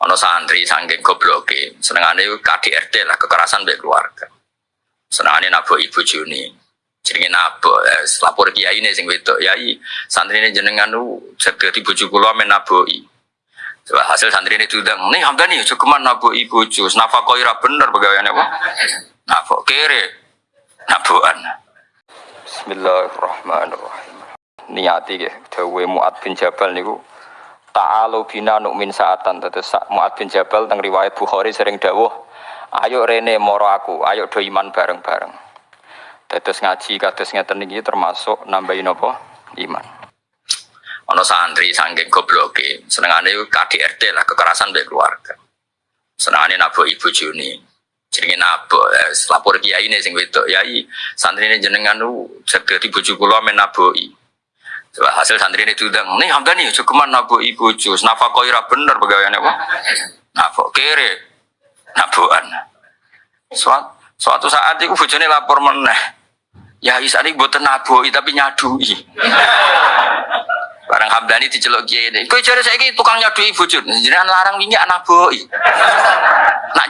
Ono santri saking gobloke, senengane KDRT lah kekerasan mbek keluarga. Senengane nabok ibu Juni. Jenenge nabok, eh, lapor kiai ini sing wedok, yai santri ini jenengan lu sedeti bojo kula men naboki. Coba hasil santri ini tudang, nih Hamdani cukuman naboki bojo, nafkah ira bener pegawaiane apa? Nafkah kere, nabokan. Bismillahirrahmanirrahim. Niati ke, dawe Mu'ad bin Jabal niku Ta'alu bina nu'min saatan. Terus Mu'ad bin Jabal teng riwayat Bukhari sering dawuh Ayo rene moro aku, ayo do iman bareng-bareng. Terus ngaji kados ngeten iki termasuk nambahin apa? Iman. Ono santri saking gobloke senengane KDRT lah kekerasan mbek keluarga. Senengane nabok ibu Juni jenenge nabok. Eh, lapor kiai ini sing wedok yai santri ini jenengan lu sedeti bojo kula men Coba hasil santri ini tudang, nih Hamdani cukuman nabok ibu jus, nafkah ira bener pegawaiannya apa? Nafkah kere, nabokan. Suatu, suatu saat itu bojone lapor meneh. Ya isa ini buat naboi tapi nyadui. Barang Hamdani diceluk kiai ini. Kau cari saya tukang nyadui bojone, jenengan larang wingi anak boi. Nak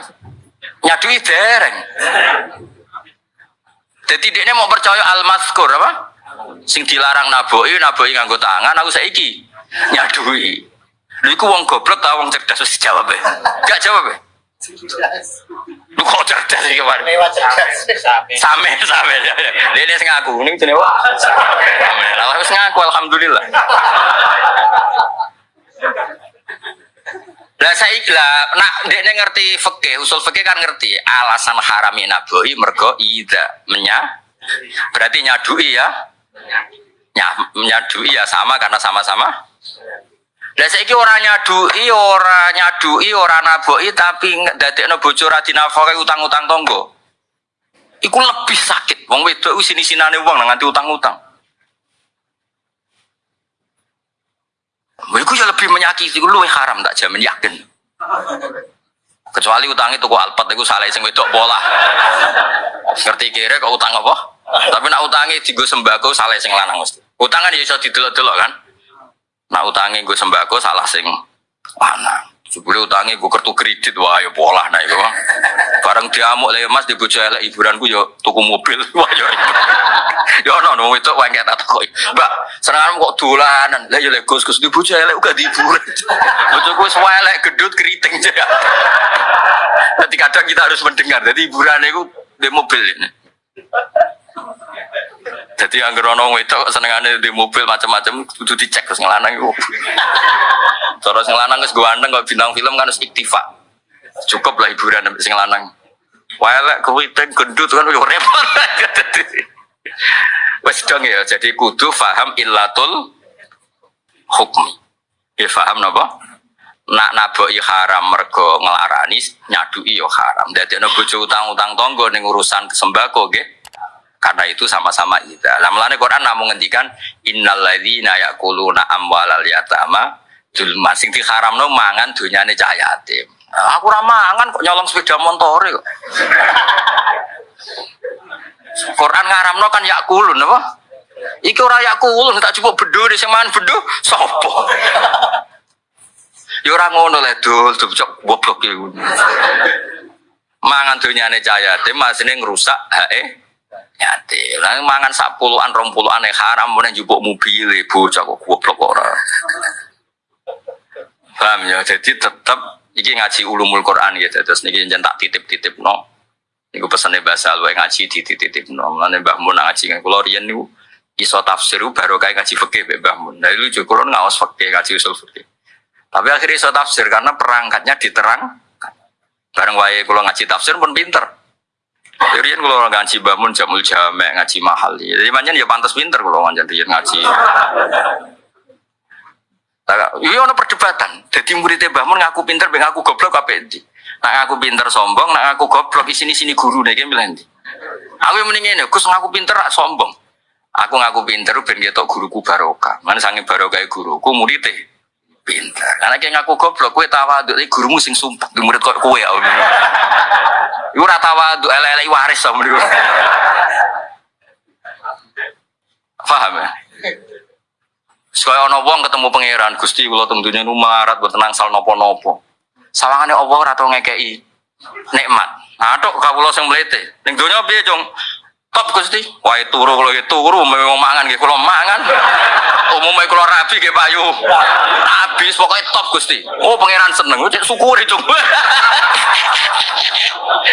nyadui dereng. Jadi dia mau percaya al-mazkur apa? Sing dilarang naboi, naboi nganggo tangan, aku saiki nyadui. Lu iku wong goblok ta wong cerdas wis jawab e. Gak jawab e. Lu kok cerdas iki kemarin? Same, same. Dia sing ngaku, ning jenenge wah. Same. Lah wis ngaku alhamdulillah. Lah saya lah, nak dia ngerti fikih, usul fikih kan ngerti. Alasan harami naboi mergo ida menya, berarti nyadui ya. Nya, nyadui ya sama karena sama-sama. Lah saiki ora nyadui, ora nyadui, ora naboki tapi dadekno bojo ra dinafkahi utang-utang tonggo. Iku lebih sakit. Wong wedok ku sini-sinane wong nganti utang-utang. Iku ya lebih menyakiti, iku luwih haram tak jamin yakin. Kecuali utang itu kok alpat itu salah sing wedok pola. Ngerti kira kok utang apa? Tapi nak utangi digo sembako salah sing lanang mesti. Utang kan ya iso didelok-delok kan. Nak utangi gue sembako salah sing lanang. Sebelum utangi gue kartu kredit wah ya pola nah itu. Bareng diamuk lah mas di bojo elek hiburanku yo tuku mobil wah yo. Ya ono no itu wae tak kok. Mbak, serangan kok dolanan. Lah ya lek Gus Gus di bojo elek uga hiburan. Bojoku wis elek gedut keriting aja. Jadi kadang kita harus mendengar. Jadi hiburan itu di mobil ini. Jadi yang gerono itu senengane di mobil macam-macam kudu dicek terus ngelanang iku. Terus ngelanang wis ganteng kok bintang film kan harus iktifa. Cukup lah hiburan sampai sing lanang. Welek keriting gendut kan yo repot. Wes dong ya, jadi kudu faham illatul hukmi. Ya faham napa? Nak naboki haram mergo ngelarani nyadui yo haram. Dadi ana bojo utang-utang tonggo ning urusan sembako nggih. Karena itu sama-sama ida. Lah mulane Quran namun ngendikan innal ladzina yaquluna amwalal yatama zulma sing diharamno mangan dunyane cah yatim. Nah, aku ora mangan kok nyolong sepeda motor kok. Quran ngaramno kan yakulun apa? Iki ora yakulun tak cukup bedo di sing mangan bedo sapa? Ya ora ngono le dul, cocok goblok ya. Mangan dunyane cah yatim masine ngrusak hae yatim. Lah mangan sak puluhan rong puluhan yang haram meneh njupuk mobil bocah kok goblok ora. Paham ya? Jadi tetap iki ngaji ulumul Quran ya terus niki jen tak titip-titip no. Niku pesane bahasa luwe ngaji dititip no. Mulane Mbah Mun ngaji kan kula riyen niku iso tafsir baru kayak ngaji fikih Mbah Mun. Juga kula ngawas fikih ngaji usul fikih. Tapi akhirnya iso tafsir karena perangkatnya diterang. Bareng wae kula ngaji tafsir pun pinter. Jadi kan kalau ngaji bangun jamul jamek ngaji mahal, jadi manjan ya pantas pinter kalau manjan dia ngaji. Iya ono perdebatan. Jadi muridnya bangun ngaku pinter, ben ngaku goblok apa ini? Nak ngaku pinter sombong, nak ngaku goblok di sini sini guru nih bilang di. Aku yang mendingin Gus ngaku pinter sombong. Aku ngaku pinter ben ketok guruku barokah. Mana sange barokah guruku muridnya pinter. Karena kayak ngaku goblok, kue tawa gurumu sing sumpah di murid kok kue ya. Iku ora tawadhu elek waris sama niku. Paham ya? Sekaya ana wong ketemu pangeran, Gusti kula teng dunya nu marat boten nangsal napa-napa. Sawangane Allah ora tau ngekeki nikmat. Nah, tok kawula sing mlete. Ning donya piye, Cung? Top Gusti. Wae turu kula iki turu memang mangan nggih kula mangan. Umumnya kula rabi nggih payu. Habis pokoknya top Gusti. Oh pangeran seneng, cek syukuri Cung.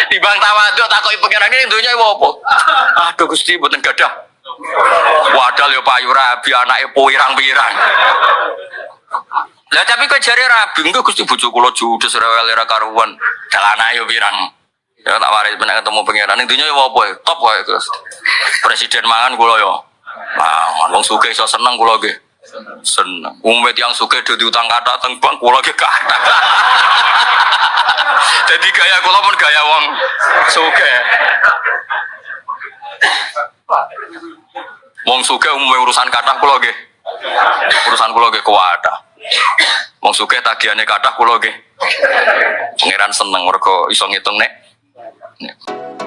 Timbang tawaduk takoki pangeran iki donya apa? Aduh Gusti mboten gadah. Wadal yo payu rabi anake pirang-pirang. Lah tapi kok jare rabi engko Gusti bojo kula judes rewel karuan. Dalana yo pirang. Ya tak waris bener ketemu pangeran ning dunya yo apa ya? Top wae Gus. Presiden mangan kula yo. Mangan wong sugih iso seneng kula nggih. Seneng. Tiang sugih do diutang kata teng kula nggih kata. Jadi gaya kula pun gaya wong sugih. Wong sugih umumnya urusan kata kula. Urusan kula nggih kuwata. Wong sugih tagihane kathah kula nggih. Pangeran seneng mergo iso ngitung nek. nek